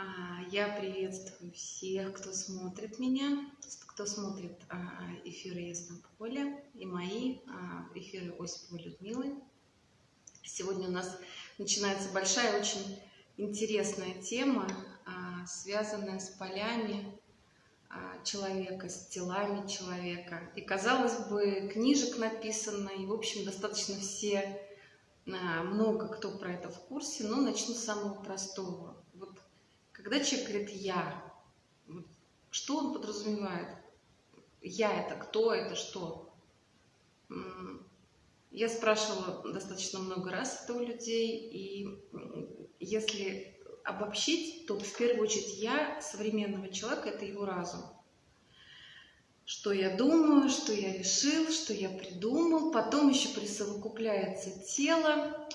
А, я приветствую всех, кто смотрит меня, кто смотрит а, эфиры Ясном Поле и мои а, эфиры Осиповой Людмилы. Сегодня у нас начинается большая, очень интересная тема, связанная с полями человека, с телами человека. И, казалось бы, книжек написано, и, в общем, достаточно все, много кто про это в курсе, но начну с самого простого. Когда человек говорит «я», что он подразумевает? «Я» — это кто, это что? Я спрашивала достаточно много раз это у людей, и если обобщить, то в первую очередь «я» современного человека — это его разум. Что я думаю, что я решил, что я придумал, потом еще присовокупляется тело,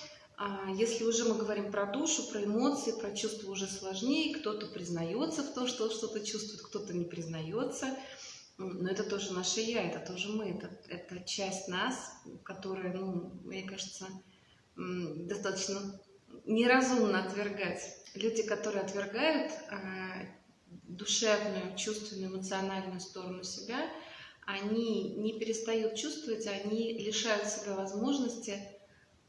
если уже мы говорим про душу, про эмоции, про чувства уже сложнее, кто-то признается в том, что что-то чувствует, кто-то не признается. Но это тоже наше «я», это тоже мы, это, это часть нас, которая, ну, мне кажется, достаточно неразумно отвергать. Люди, которые отвергают э, душевную, чувственную, эмоциональную сторону себя, они не перестают чувствовать, они лишают себя возможности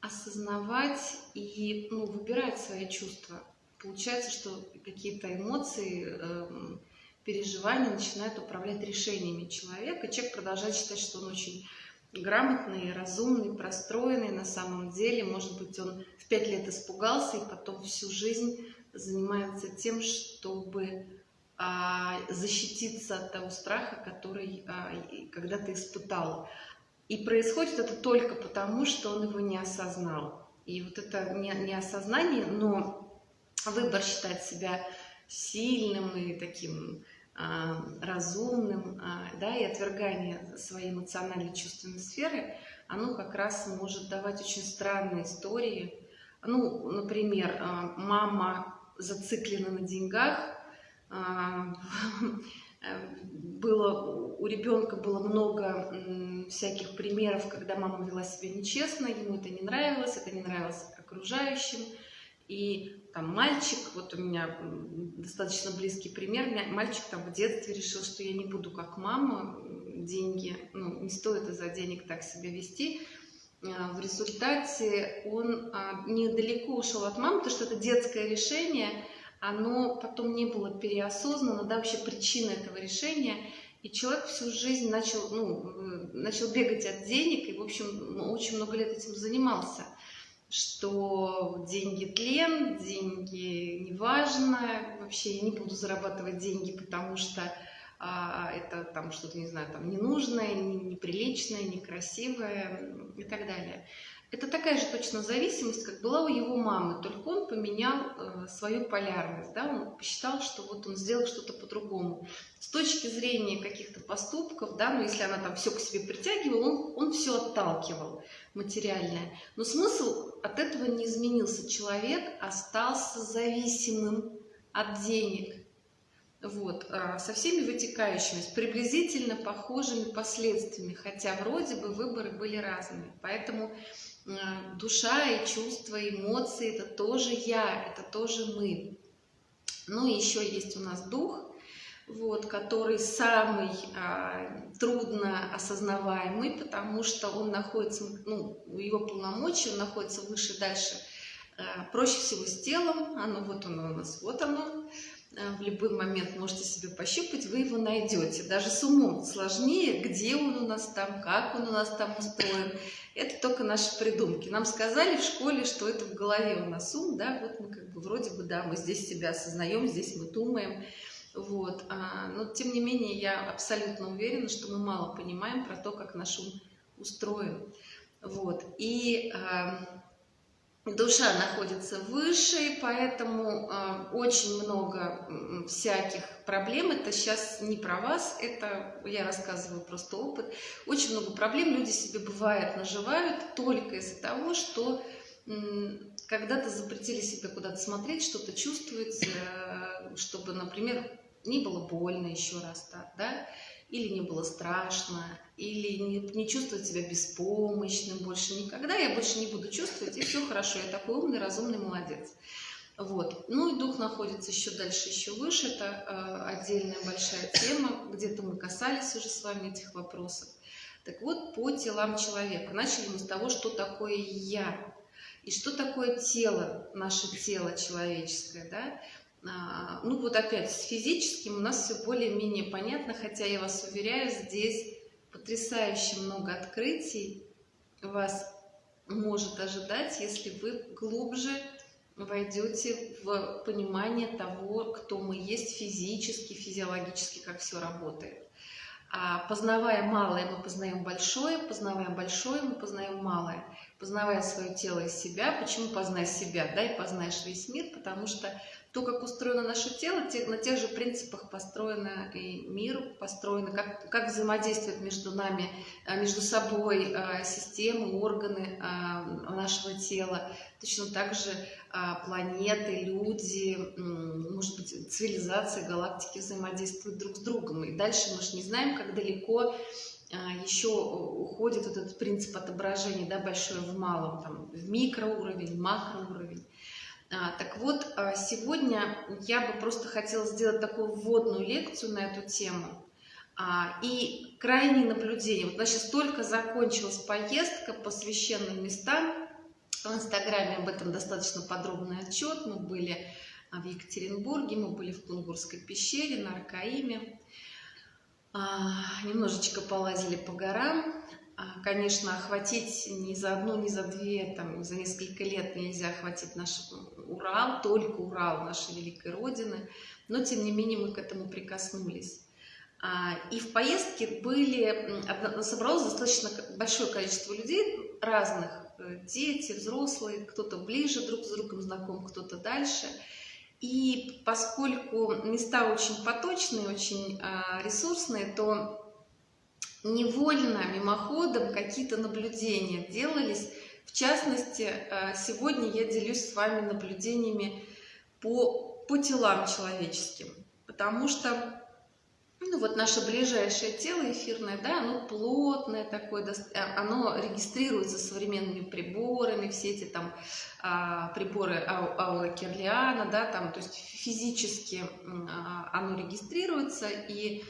осознавать и ну, выбирать свои чувства. Получается, что какие-то эмоции, э, переживания начинают управлять решениями человека. Человек продолжает считать, что он очень грамотный, разумный, простроенный на самом деле. Может быть, он в пять лет испугался и потом всю жизнь занимается тем, чтобы а, защититься от того страха, который а, когда-то испытал. И происходит это только потому, что он его не осознал. И вот это не, осознание, но выбор считать себя сильным и таким а, разумным, а, да, и отвергание своей эмоциональной чувственной сферы, оно как раз может давать очень странные истории. Ну, например, а, мама зациклена на деньгах, а, было, у ребенка было много всяких примеров, когда мама вела себя нечестно, ему это не нравилось, это не нравилось окружающим. И там мальчик, вот у меня достаточно близкий пример, мальчик там в детстве решил, что я не буду как мама, деньги, ну, не стоит из-за денег так себя вести. А, в результате он а, недалеко ушел от мамы, потому что это детское решение – оно потом не было переосознано, да, вообще причина этого решения. И человек всю жизнь начал, ну, э, начал бегать от денег, и, в общем, ну, очень много лет этим занимался. Что деньги тлен, деньги неважно, вообще я не буду зарабатывать деньги, потому что а, это там что-то, не знаю, там ненужное, неприличное, некрасивое и так далее. Это такая же точно зависимость, как была у его мамы, только он поменял э, свою полярность, да, он посчитал, что вот он сделал что-то по-другому. С точки зрения каких-то поступков, да, ну если она там все к себе притягивала, он, он все отталкивал материальное. Но смысл от этого не изменился. Человек остался зависимым от денег. Вот, э, со всеми вытекающими, с приблизительно похожими последствиями, хотя вроде бы выборы были разные. Поэтому душа и чувства, эмоции, это тоже я, это тоже мы. Ну и еще есть у нас дух, вот, который самый а, трудно осознаваемый, потому что он находится, ну, его полномочия, он находится выше, дальше, а, проще всего с телом, оно вот оно у нас, вот оно, Э, в любой момент можете себе пощупать, вы его найдете. Даже с умом сложнее, где он у нас там, как он у нас там устроен. Это только наши придумки. Нам сказали в школе, что это в голове у нас ум, да, вот мы как бы вроде бы, да, мы здесь себя осознаем, здесь мы думаем. Вот. А, но тем не менее я абсолютно уверена, что мы мало понимаем про то, как наш ум устроен. Вот. И а, душа находится выше, и поэтому э, очень много всяких проблем. Это сейчас не про вас, это я рассказываю просто опыт. Очень много проблем люди себе бывает наживают только из-за того, что э, когда-то запретили себе куда-то смотреть, что-то чувствовать, э, чтобы, например, не было больно еще раз так, да, или не было страшно, или не, не чувствовать себя беспомощным больше никогда, я больше не буду чувствовать, и все хорошо, я такой умный, разумный, молодец. Вот. Ну и дух находится еще дальше, еще выше. Это э, отдельная большая тема. Где-то мы касались уже с вами этих вопросов. Так вот, по телам человека. Начали мы с того, что такое «я». И что такое тело, наше тело человеческое, да? А, ну вот опять, с физическим у нас все более-менее понятно, хотя я вас уверяю, здесь потрясающе много открытий вас может ожидать, если вы глубже войдете в понимание того, кто мы есть физически, физиологически, как все работает. А познавая малое, мы познаем большое, познавая большое, мы познаем малое. Познавая свое тело и себя, почему познай себя, да, и познаешь весь мир, потому что то, как устроено наше тело, на тех же принципах построен и мир, построен, как, как взаимодействуют между нами, а, между собой а, системы, органы а, нашего тела. Точно так же планеты, люди, может быть, цивилизации, галактики взаимодействуют друг с другом. И дальше мы же не знаем, как далеко еще уходит этот принцип отображения, да, большое в малом, там, в микроуровень, макроуровень. А, так вот, а, сегодня я бы просто хотела сделать такую вводную лекцию на эту тему. А, и крайние наблюдения. Вот у нас сейчас только закончилась поездка по священным местам. В Инстаграме об этом достаточно подробный отчет. Мы были в Екатеринбурге, мы были в Кунгурской пещере, на Аркаиме. Немножечко полазили по горам. А, конечно, охватить ни за одну, ни за две, там, за несколько лет нельзя охватить наш Урал, только Урал нашей великой Родины, но тем не менее мы к этому прикоснулись. А, и в поездке были, собралось достаточно большое количество людей разных, э, дети, взрослые, кто-то ближе друг с другом знаком, кто-то дальше. И поскольку места очень поточные, очень а, ресурсные, то невольно, мимоходом какие-то наблюдения делались. В частности, э, сегодня я делюсь с вами наблюдениями по, по телам человеческим, потому что ну, вот наше ближайшее тело эфирное, да, оно плотное такое, э, оно регистрируется современными приборами, все эти там а, приборы Аура Кирлиана, да, там, то есть физически а, оно регистрируется и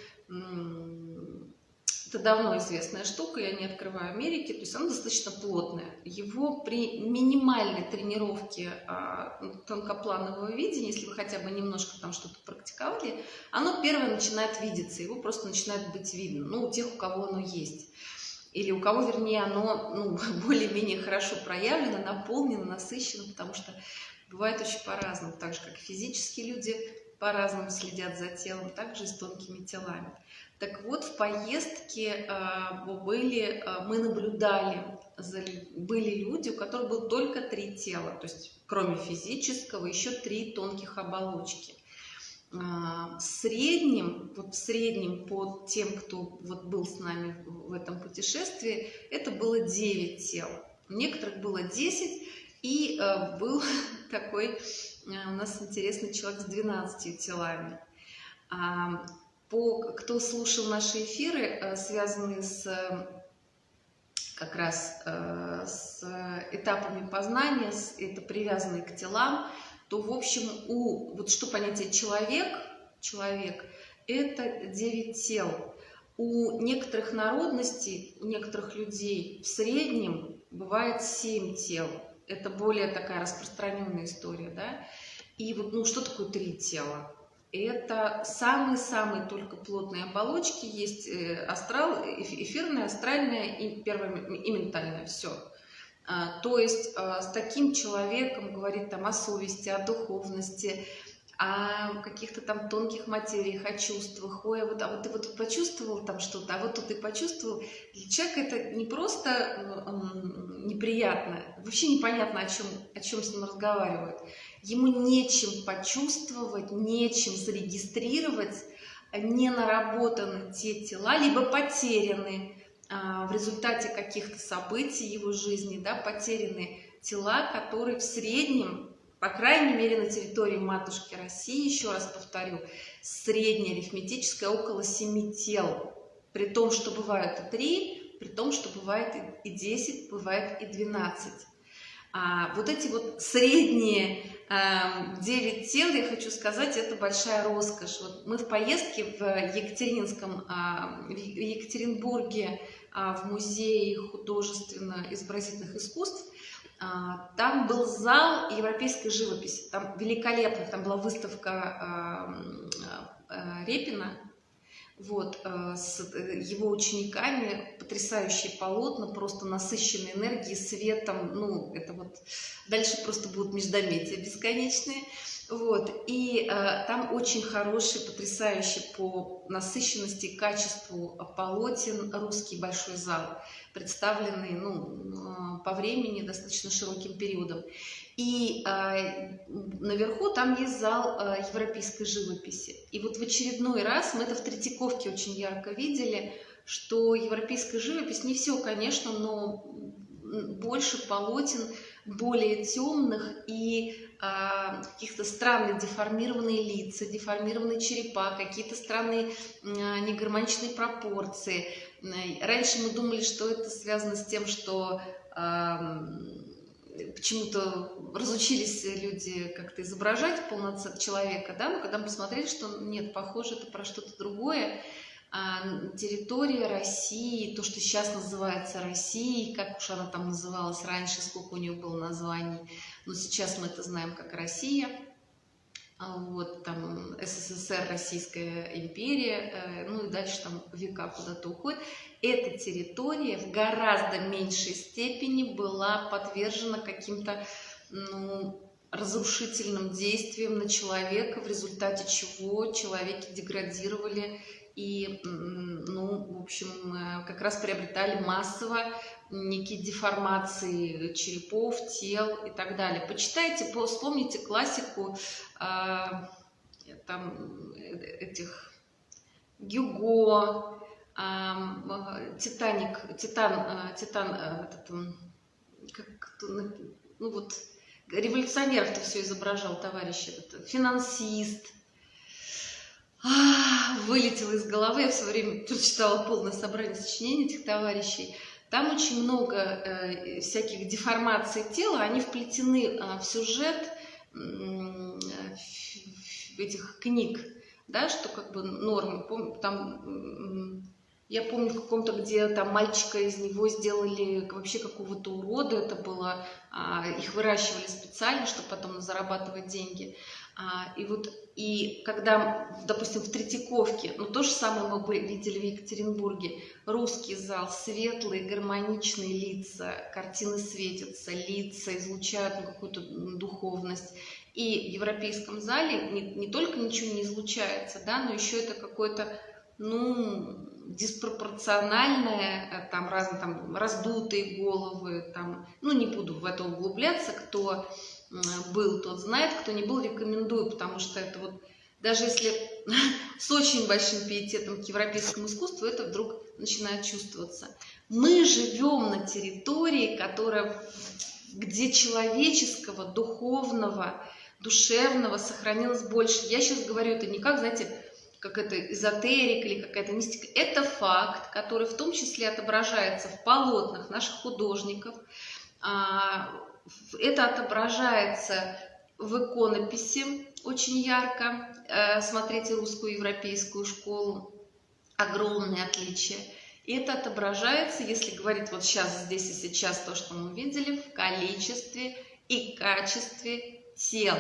это давно известная штука, я не открываю Америки, то есть оно достаточно плотное. Его при минимальной тренировке а, тонкопланового видения, если вы хотя бы немножко там что-то практиковали, оно первое начинает видеться, его просто начинает быть видно, ну, у тех, у кого оно есть. Или у кого, вернее, оно ну, более-менее хорошо проявлено, наполнено, насыщено, потому что бывает очень по-разному, так же, как физические люди по-разному следят за телом, также и с тонкими телами. Так вот, в поездке э, были, э, мы наблюдали, были люди, у которых было только три тела, то есть кроме физического еще три тонких оболочки. Э, в среднем, вот в среднем по тем, кто вот был с нами в этом путешествии, это было 9 тел. У некоторых было 10, и был такой у нас интересный человек с 12 телами. По, кто слушал наши эфиры, э, связанные с как раз э, с этапами познания, это привязанные к телам, то, в общем, у, вот что понятие человек, человек, это 9 тел. У некоторых народностей, у некоторых людей в среднем бывает 7 тел. Это более такая распространенная история, да. И вот, ну, что такое три тела? Это самые-самые только плотные оболочки. Есть э, астрал, эфирная, астральная и первая и ментальная. Все. А, то есть а, с таким человеком говорить там о совести, о духовности, о каких-то там тонких материях, о чувствах. Ой, а вот, а вот ты вот почувствовал там что-то, а вот тут ты почувствовал. Для человека это не просто неприятно, вообще непонятно, о чем, о чем с ним разговаривают ему нечем почувствовать, нечем зарегистрировать, не наработаны те тела, либо потеряны а, в результате каких-то событий его жизни, да, потеряны тела, которые в среднем, по крайней мере на территории матушки России, еще раз повторю, средняя арифметическая около 7 тел, при том, что бывают и 3, при том, что бывает и 10, бывает и 12. А вот эти вот средние 9 тел, я хочу сказать, это большая роскошь. Вот мы в поездке в Екатеринском, в Екатеринбурге в музее художественно-изобразительных искусств, там был зал европейской живописи, там великолепно, там была выставка Репина, вот, э, с э, его учениками, потрясающие полотна, просто насыщенные энергией, светом, ну, это вот, дальше просто будут междометия бесконечные, вот, и э, там очень хороший, потрясающий по насыщенности и качеству полотен русский большой зал, представленный, ну, э, по времени достаточно широким периодом. И э, наверху там есть зал э, европейской живописи. И вот в очередной раз, мы это в Третьяковке очень ярко видели, что европейская живопись, не все, конечно, но больше полотен, более темных и э, каких-то странных деформированные лица, деформированные черепа, какие-то странные э, негармоничные пропорции. Раньше мы думали, что это связано с тем, что... Э, почему-то разучились люди как-то изображать полноценного человека, да, но когда мы посмотрели, что нет, похоже, это про что-то другое, а территория России, то, что сейчас называется Россией, как уж она там называлась раньше, сколько у нее было названий, но сейчас мы это знаем как Россия – вот там СССР, Российская империя, э, ну и дальше там века куда-то уходит, эта территория в гораздо меньшей степени была подвержена каким-то ну, разрушительным действиям на человека, в результате чего человеки деградировали и, ну, в общем, э, как раз приобретали массово некие деформации черепов, тел и так далее. Почитайте, вспомните классику а, там, этих Гюго, а, Титаник, Титан, а, Титан, этот, как, ну вот, революционеров-то все изображал товарищ этот, финансист, вылетело из головы, я все время читала полное собрание сочинений этих товарищей, там очень много э, всяких деформаций тела, они вплетены э, в сюжет э, этих книг, да, что как бы нормы. Там, я помню в каком-то, где там мальчика из него сделали вообще какого-то урода, это было, а, их выращивали специально, чтобы потом зарабатывать деньги. А, и вот, и когда, допустим, в Третьяковке, ну то же самое мы бы видели в Екатеринбурге, русский зал, светлые, гармоничные лица, картины светятся, лица излучают ну, какую-то духовность. И в европейском зале не, не только ничего не излучается, да, но еще это какое-то, ну, диспропорциональное, э, там разные там раздутые головы, там, ну не буду в это углубляться, кто был, тот знает, кто не был, рекомендую, потому что это вот, даже если с очень большим пиететом к европейскому искусству, это вдруг начинает чувствоваться. Мы живем на территории, которая, где человеческого, духовного, душевного сохранилось больше. Я сейчас говорю это не как, знаете, как это эзотерика или какая-то мистика. Это факт, который в том числе отображается в полотнах наших художников, а, это отображается в иконописи очень ярко. Э, смотрите русскую европейскую школу. Огромные отличия. И это отображается, если говорить вот сейчас, здесь и сейчас, то, что мы видели, в количестве и качестве тел.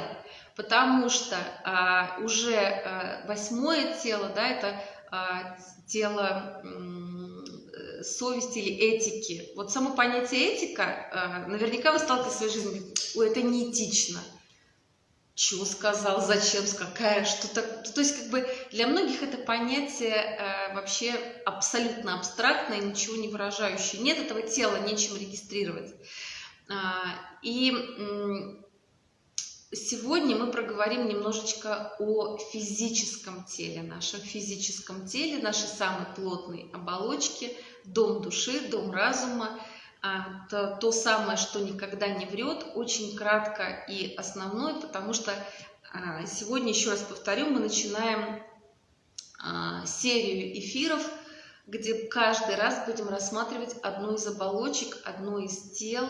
Потому что а, уже а, восьмое тело, да, это а, тело совести или этики. Вот само понятие этика, э, наверняка вы сталкиваетесь в своей жизни, ой, это неэтично. Чего сказал, зачем, какая, что-то. То есть, как бы для многих это понятие э, вообще абсолютно абстрактное, ничего не выражающее. Нет этого тела, нечем регистрировать. А, и Сегодня мы проговорим немножечко о физическом теле, нашем физическом теле, нашей самой плотной оболочке, дом души, дом разума, а, то, то самое, что никогда не врет, очень кратко и основное, потому что а, сегодня, еще раз повторю, мы начинаем а, серию эфиров, где каждый раз будем рассматривать одну из оболочек, одно из тел,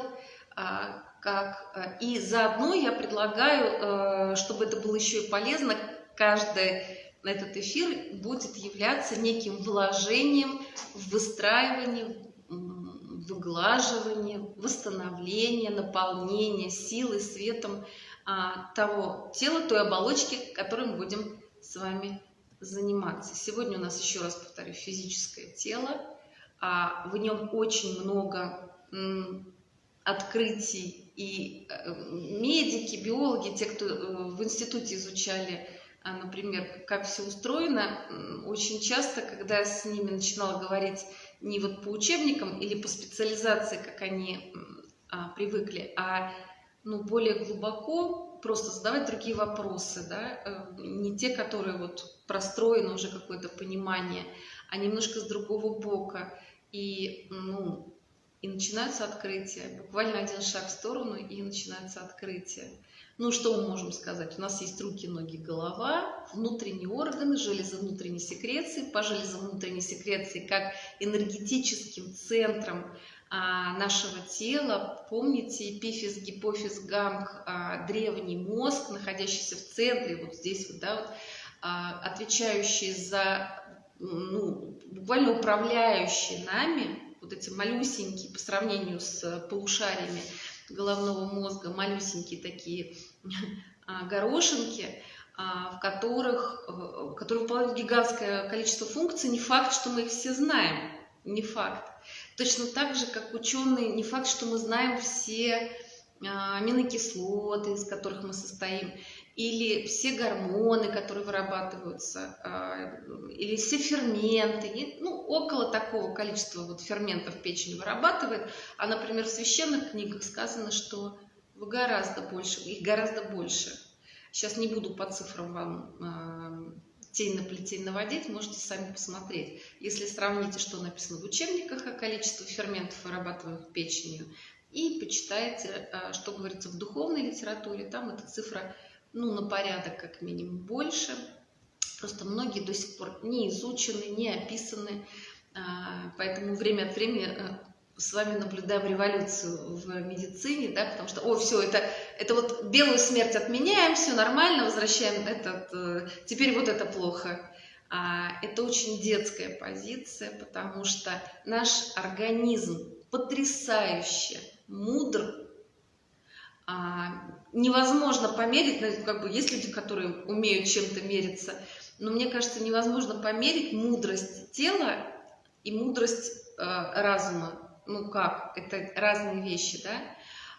как... И заодно я предлагаю, э, чтобы это было еще и полезно, каждый этот эфир будет являться неким вложением в выстраивание, выглаживание, восстановление, наполнение силой, светом а, того тела, той оболочки, которой мы будем с вами заниматься. Сегодня у нас, еще раз повторю, физическое тело. А в нем очень много открытий. И э, медики, биологи, те, кто э, в институте изучали, например, как все устроено, очень часто, когда я с ними начинала говорить не вот по учебникам или по специализации, как они а, привыкли, а ну, более глубоко просто задавать другие вопросы, да, э, не те, которые вот простроено уже какое-то понимание, а немножко с другого бока. И, ну, и начинаются открытия. Буквально один шаг в сторону, и начинается открытие. Ну, что мы можем сказать? У нас есть руки, ноги, голова, внутренние органы, железы внутренней секреции. По железам внутренней секреции, как энергетическим центром а, нашего тела. Помните, эпифиз, гипофиз, гамк, а, древний мозг, находящийся в центре, вот здесь вот, да, вот, а, отвечающий за, ну, буквально управляющий нами, вот эти малюсенькие по сравнению с полушариями головного мозга, малюсенькие такие а, горошинки, а, в которых, э, которые выполняют гигантское количество функций. Не факт, что мы их все знаем, не факт. Точно так же, как ученые, не факт, что мы знаем все а, аминокислоты, из которых мы состоим или все гормоны, которые вырабатываются, а, или все ферменты, ну, около такого количества вот ферментов печень вырабатывает, а, например, в священных книгах сказано, что гораздо больше, их гораздо больше. Сейчас не буду по цифрам вам э, тень на плетень наводить, можете сами посмотреть. Если сравните, что написано в учебниках о количестве ферментов, вырабатываемых печенью, и почитайте, э, что говорится в духовной литературе, там эта цифра ну, на порядок как минимум больше. Просто многие до сих пор не изучены, не описаны, а, поэтому время от времени э, с вами наблюдаем революцию в медицине, да, потому что, о, все, это, это вот белую смерть отменяем, все нормально, возвращаем этот, э, теперь вот это плохо. А, это очень детская позиция, потому что наш организм потрясающе мудр, невозможно померить, ну, как бы есть люди, которые умеют чем-то мериться, но мне кажется, невозможно померить мудрость тела и мудрость э, разума. Ну как, это разные вещи, да?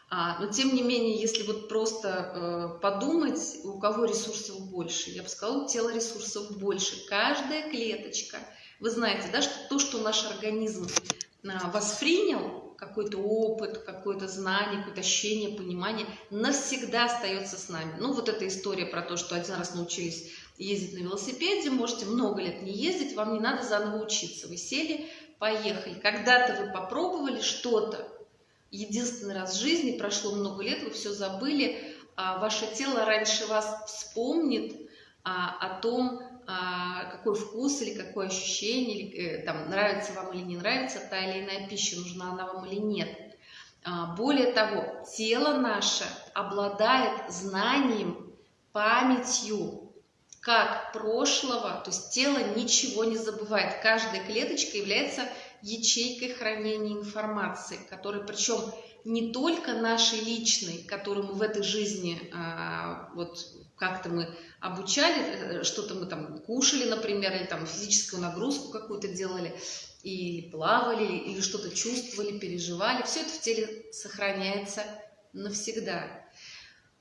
А, но тем не менее, если вот просто э, подумать, у кого ресурсов больше, я бы сказала, у тела ресурсов больше. Каждая клеточка, вы знаете, да, что то, что наш организм э, воспринял, какой-то опыт, какое-то знание, какое-то ощущение, понимание навсегда остается с нами. Ну, вот эта история про то, что один раз научились ездить на велосипеде, можете много лет не ездить, вам не надо заново учиться. Вы сели, поехали. Когда-то вы попробовали что-то, единственный раз в жизни, прошло много лет, вы все забыли, а ваше тело раньше вас вспомнит а, о том, какой вкус или какое ощущение, или, э, там, нравится вам или не нравится та или иная пища, нужна она вам или нет. А, более того, тело наше обладает знанием, памятью, как прошлого, то есть тело ничего не забывает. Каждая клеточка является ячейкой хранения информации, которая причем не только нашей личной, которую мы в этой жизни а, вот как-то мы обучали, э, что-то мы там кушали, например, или там физическую нагрузку какую-то делали, или плавали, или что-то чувствовали, переживали. Все это в теле сохраняется навсегда.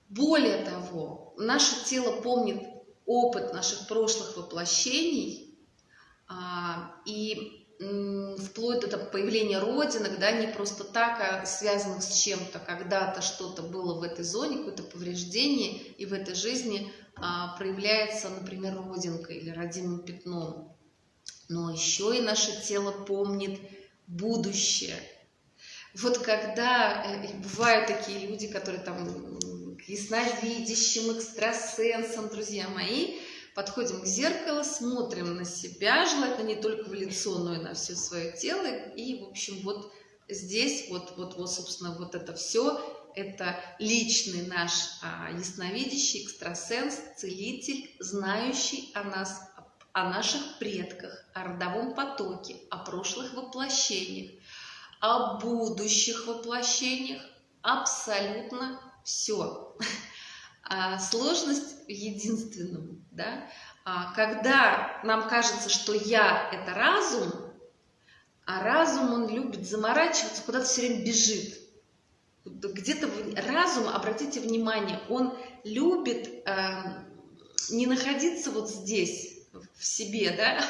Более того, наше тело помнит опыт наших прошлых воплощений, а, и вплоть до там, появления родинок, да, не просто так, а связанных с чем-то, когда-то что-то было в этой зоне, какое-то повреждение, и в этой жизни а, проявляется, например, родинка или родимым пятном. Но еще и наше тело помнит будущее. Вот когда э, бывают такие люди, которые там ясновидящим, экстрасенсом, друзья мои, подходим к зеркалу, смотрим на себя, желательно не только в лицо, но и на все свое тело. И, в общем, вот здесь, вот, вот, вот собственно, вот это все, это личный наш а, ясновидящий, экстрасенс, целитель, знающий о нас, о наших предках, о родовом потоке, о прошлых воплощениях, о будущих воплощениях, абсолютно все. А сложность в единственном, да? А когда нам кажется, что я – это разум, а разум, он любит заморачиваться, куда-то все время бежит. Где-то разум, обратите внимание, он любит э, не находиться вот здесь, в себе, да,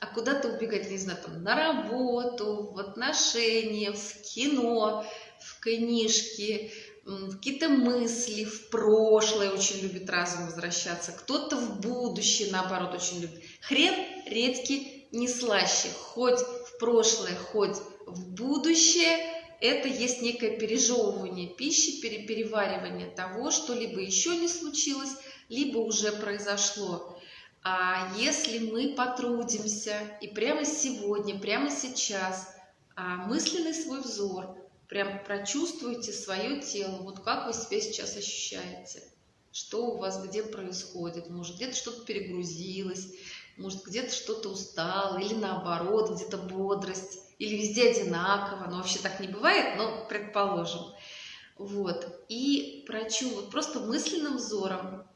а куда-то убегать, не знаю, там, на работу, в отношения, в кино, в книжки, какие-то мысли, в прошлое очень любит разум возвращаться, кто-то в будущее, наоборот, очень любит. Хрен редьки не слаще, хоть в прошлое, хоть в будущее, это есть некое пережевывание пищи, переваривание того, что либо еще не случилось, либо уже произошло. А если мы потрудимся и прямо сегодня, прямо сейчас а, мысленный свой взор – прям прочувствуйте свое тело, вот как вы себя сейчас ощущаете, что у вас где происходит, может где-то что-то перегрузилось, может где-то что-то устало, или наоборот, где-то бодрость, или везде одинаково, но вообще так не бывает, но предположим. Вот, и прочу вот просто мысленным взором,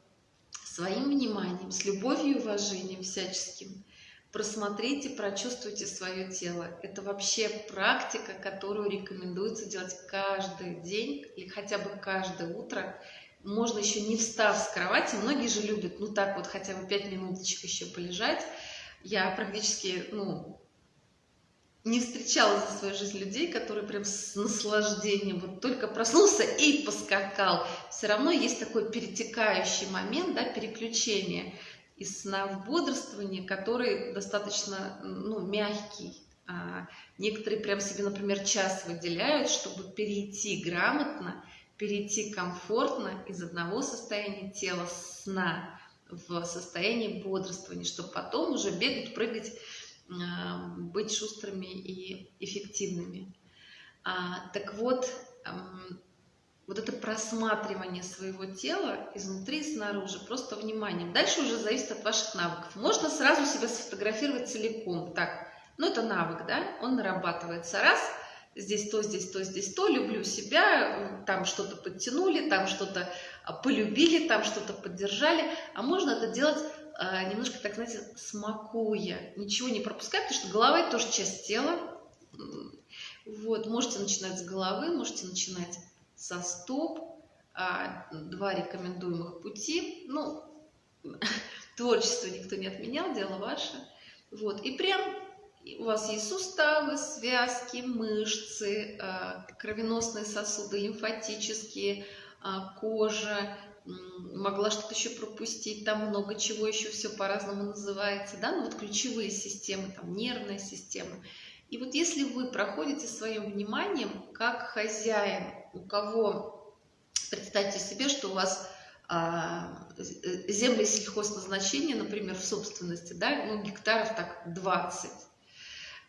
своим вниманием, с любовью и уважением всяческим – просмотрите, прочувствуйте свое тело. Это вообще практика, которую рекомендуется делать каждый день или хотя бы каждое утро. Можно еще не встав с кровати, многие же любят, ну так вот, хотя бы 5 минуточек еще полежать. Я практически, ну, не встречала за свою жизнь людей, которые прям с наслаждением вот только проснулся и поскакал. Все равно есть такой перетекающий момент, да, переключение из сна в бодрствование, который достаточно ну, мягкий. А некоторые прям себе, например, час выделяют, чтобы перейти грамотно, перейти комфортно из одного состояния тела сна в состояние бодрствования, чтобы потом уже бегать, прыгать, а, быть шустрыми и эффективными. А, так вот, вот это просматривание своего тела изнутри и снаружи, просто вниманием. Дальше уже зависит от ваших навыков. Можно сразу себя сфотографировать целиком. Так, ну это навык, да, он нарабатывается. Раз, здесь то, здесь то, здесь то, люблю себя, там что-то подтянули, там что-то а, полюбили, там что-то поддержали. А можно это делать а, немножко, так знаете, смакуя, ничего не пропуская, потому что голова – это тоже часть тела. Вот, можете начинать с головы, можете начинать со стоп, а, два рекомендуемых пути. Ну, творчество никто не отменял, дело ваше. Вот, и прям у вас есть суставы, связки, мышцы, а, кровеносные сосуды, лимфатические, а, кожа, могла что-то еще пропустить, там много чего еще все по-разному называется, да, ну вот ключевые системы, там нервная система. И вот если вы проходите своим вниманием как хозяин, у кого, представьте себе, что у вас а, земли сельхозназначения, например, в собственности, да, ну, гектаров так 20.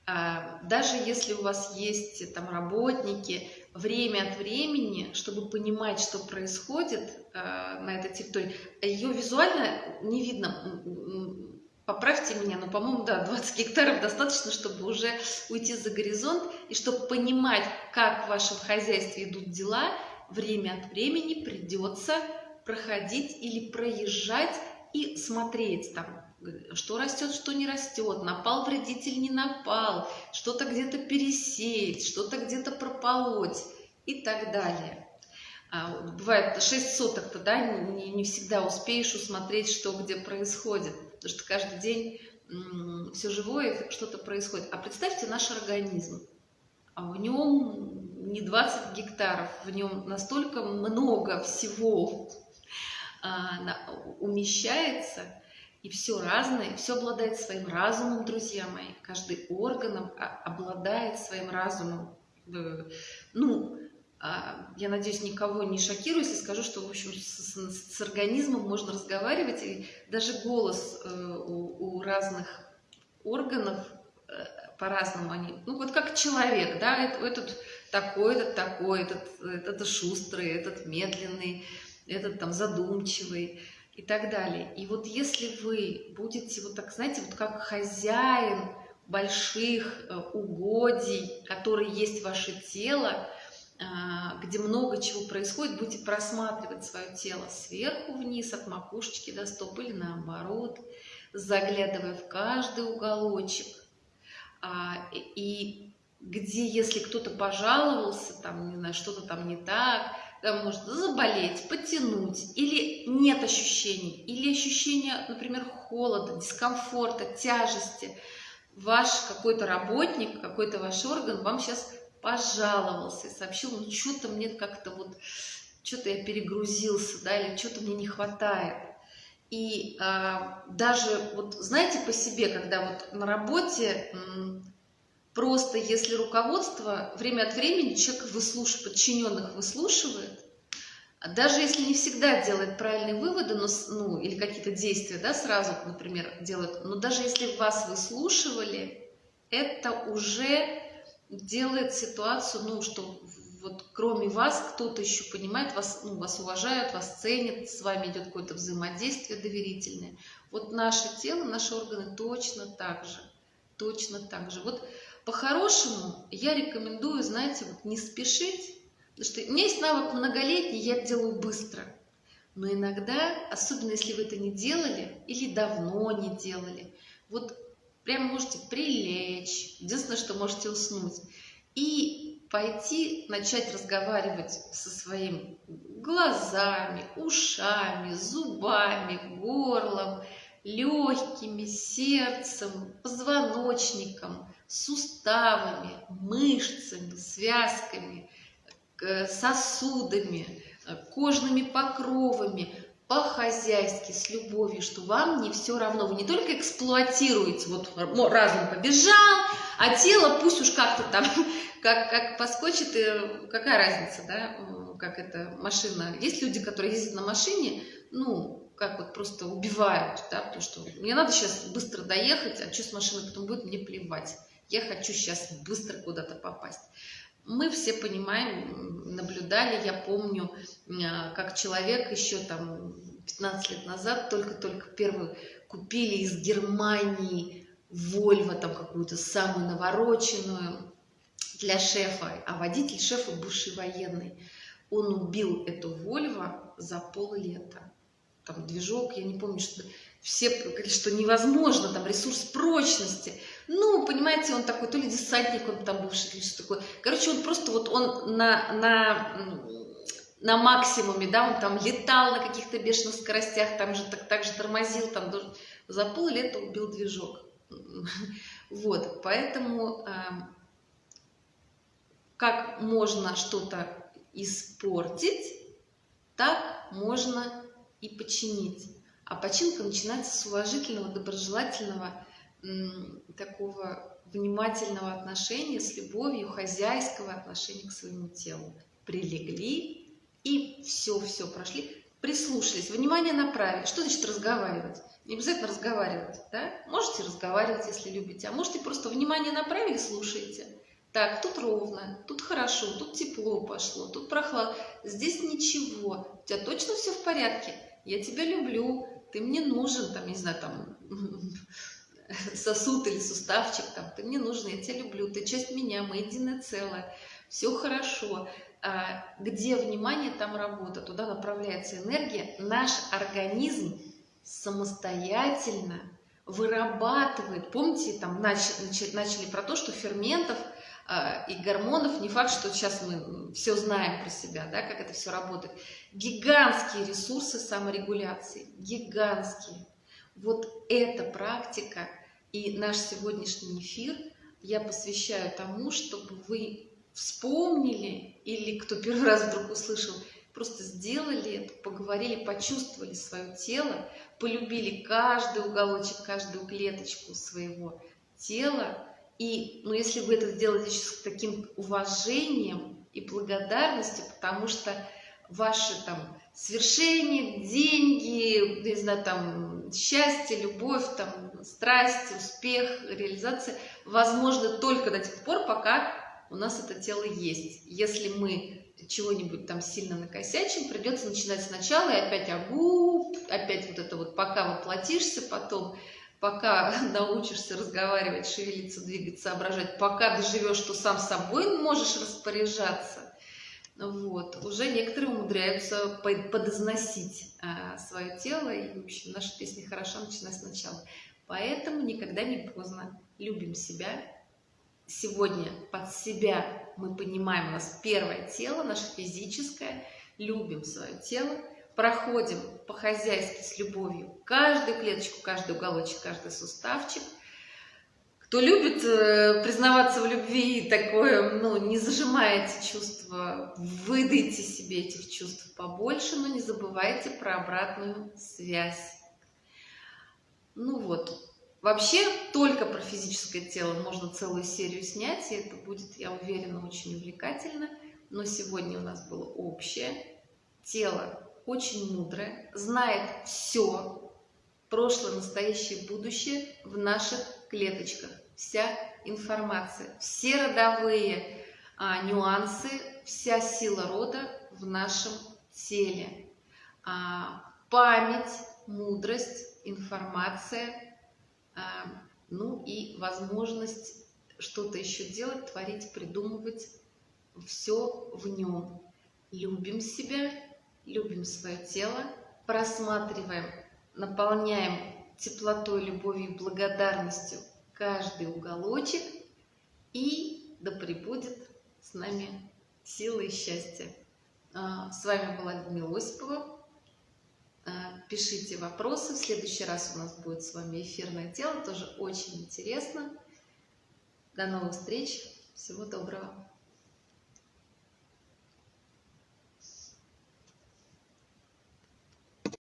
А, даже если у вас есть там работники, время от времени, чтобы понимать, что происходит а, на этой территории, ее визуально не видно, поправьте меня, но, по-моему, да, 20 гектаров достаточно, чтобы уже уйти за горизонт, и чтобы понимать, как в вашем хозяйстве идут дела, время от времени придется проходить или проезжать и смотреть там, что растет, что не растет, напал вредитель, не напал, что-то где-то пересеять, что-то где-то прополоть и так далее. А, бывает 6 соток-то, да, не, не всегда успеешь усмотреть, что где происходит потому что каждый день все живое, что-то происходит. А представьте наш организм. А в нем не 20 гектаров, в нем настолько много всего а, умещается, и все разное, все обладает своим разумом, друзья мои. Каждый орган обладает своим разумом. Ну, а, я надеюсь, никого не шокирую, если скажу, что, в общем, с, с, с организмом можно разговаривать, и даже голос э, у, у разных органов э, по-разному они, ну вот как человек, да, этот, такой, этот такой, этот, этот шустрый, этот медленный, этот там задумчивый и так далее. И вот если вы будете вот так, знаете, вот как хозяин больших э, угодий, которые есть ваше тело, а, где много чего происходит, будете просматривать свое тело сверху вниз, от макушечки до стоп или наоборот, заглядывая в каждый уголочек. А, и где, если кто-то пожаловался, там, не знаю, что-то там не так, там может заболеть, потянуть, или нет ощущений, или ощущения, например, холода, дискомфорта, тяжести, ваш какой-то работник, какой-то ваш орган вам сейчас пожаловался и сообщил, ну что-то мне как-то вот, что-то я перегрузился, да, или что-то мне не хватает. И а, даже, вот знаете по себе, когда вот на работе просто если руководство время от времени человек выслуш... подчиненных выслушивает, даже если не всегда делает правильные выводы, но, ну, или какие-то действия, да, сразу, например, делает, но даже если вас выслушивали, это уже делает ситуацию, ну, что вот кроме вас кто-то еще понимает, вас, ну, вас уважают, вас ценят, с вами идет какое-то взаимодействие доверительное. Вот наше тело, наши органы точно так же, точно так же. Вот по-хорошему я рекомендую, знаете, вот не спешить, потому что у меня есть навык многолетний, я делаю быстро. Но иногда, особенно если вы это не делали или давно не делали, вот прям можете прилечь, единственное, что можете уснуть, и пойти начать разговаривать со своими глазами, ушами, зубами, горлом, легкими, сердцем, позвоночником, суставами, мышцами, связками, сосудами, кожными покровами, по-хозяйски, с любовью, что вам не все равно. Вы не только эксплуатируете, вот разум побежал, а тело пусть уж как-то там, как, как поскочит, и какая разница, да, как эта машина. Есть люди, которые ездят на машине, ну, как вот просто убивают, да, потому что мне надо сейчас быстро доехать, а что с машиной потом будет, мне плевать я хочу сейчас быстро куда-то попасть. Мы все понимаем, наблюдали, я помню, а, как человек еще там 15 лет назад только-только первую купили из Германии Вольво, там какую-то самую навороченную для шефа, а водитель шефа бывший военный. Он убил эту Вольво за пол-лета. Там движок, я не помню, что все говорили, что невозможно, там ресурс прочности. Ну, понимаете, он такой, то ли десантник, он там бывший, или что такое. Короче, он просто вот, он на, на, на максимуме, да, он там летал на каких-то бешеных скоростях, там же так, так же тормозил, там за пол лета убил движок. Вот, поэтому как можно что-то испортить, так можно и починить. А починка начинается с уважительного, доброжелательного, такого внимательного отношения, с любовью, хозяйского отношения к своему телу. Прилегли и все-все прошли, прислушались, внимание направили. Что значит разговаривать? Не обязательно разговаривать, да? Можете разговаривать, если любите, а можете просто внимание направили, слушаете. Так, тут ровно, тут хорошо, тут тепло пошло, тут прохладно. Здесь ничего. У тебя точно все в порядке? Я тебя люблю, ты мне нужен, там, не знаю, там, сосуд или суставчик, там, ты мне нужен, я тебя люблю, ты часть меня, мы единое целое, все хорошо. А, где внимание, там работа, туда направляется энергия. Наш организм самостоятельно вырабатывает, помните, там начали, начали про то, что ферментов – а, и гормонов, не факт, что сейчас мы все знаем про себя, да, как это все работает. Гигантские ресурсы саморегуляции, гигантские. Вот эта практика и наш сегодняшний эфир я посвящаю тому, чтобы вы вспомнили или кто первый раз вдруг услышал, просто сделали это, поговорили, почувствовали свое тело, полюбили каждый уголочек, каждую клеточку своего тела, и, ну, если вы это сделаете с таким уважением и благодарностью, потому что ваши там свершения, деньги, не знаю, там счастье, любовь, там страсть, успех, реализация возможно только до тех пор, пока у нас это тело есть. Если мы чего-нибудь там сильно накосячим, придется начинать сначала и опять агу, опять вот это вот, пока воплотишься, потом пока научишься разговаривать, шевелиться, двигаться, соображать, пока доживешь, что сам собой можешь распоряжаться, вот, уже некоторые умудряются подозносить а, свое тело, и, в общем, наша песня хороша, начиная сначала. Поэтому никогда не поздно. Любим себя. Сегодня под себя мы понимаем, у нас первое тело, наше физическое, любим свое тело, проходим по-хозяйски с любовью каждую клеточку, каждый уголочек, каждый суставчик. Кто любит э, признаваться в любви, такое, ну, не зажимайте чувства, выдайте себе этих чувств побольше, но не забывайте про обратную связь. Ну вот, вообще только про физическое тело можно целую серию снять, и это будет, я уверена, очень увлекательно. Но сегодня у нас было общее. Тело очень мудрое, знает все, прошлое, настоящее, будущее в наших клеточках. Вся информация, все родовые а, нюансы, вся сила рода в нашем теле. А, память, мудрость, информация, а, ну и возможность что-то еще делать, творить, придумывать. Все в нем. Любим себя, любим свое тело, просматриваем, наполняем теплотой, любовью, благодарностью каждый уголочек, и да пребудет с нами сила и счастье. А, с вами была Людмила Осипова. А, пишите вопросы. В следующий раз у нас будет с вами эфирное тело. Тоже очень интересно. До новых встреч. Всего доброго.